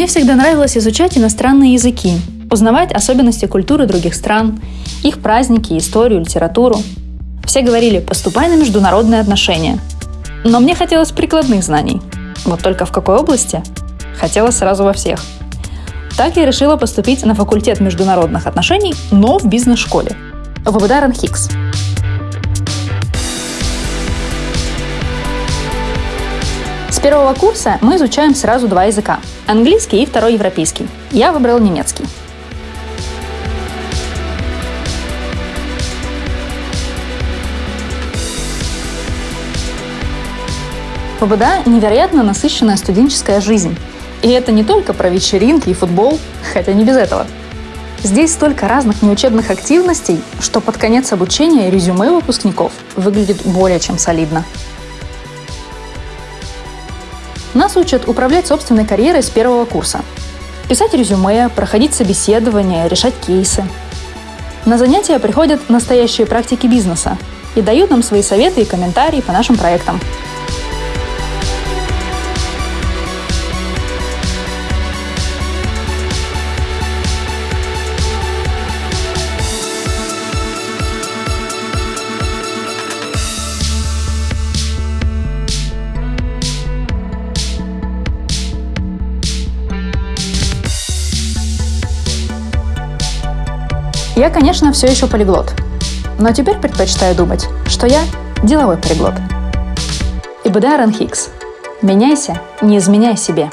Мне всегда нравилось изучать иностранные языки, узнавать особенности культуры других стран, их праздники, историю, литературу. Все говорили «поступай на международные отношения». Но мне хотелось прикладных знаний. Вот только в какой области? Хотелось сразу во всех. Так я решила поступить на факультет международных отношений, но в бизнес-школе. В ВБД Хикс. С первого курса мы изучаем сразу два языка – английский и второй европейский. Я выбрал немецкий. ПБДА невероятно насыщенная студенческая жизнь. И это не только про вечеринки и футбол, хотя не без этого. Здесь столько разных неучебных активностей, что под конец обучения резюме выпускников выглядит более чем солидно. Нас учат управлять собственной карьерой с первого курса. Писать резюме, проходить собеседования, решать кейсы. На занятия приходят настоящие практики бизнеса и дают нам свои советы и комментарии по нашим проектам. Я, конечно, все еще полиглот. Но теперь предпочитаю думать, что я деловой полиглот. И Ранхикс. Меняйся, не изменяй себе.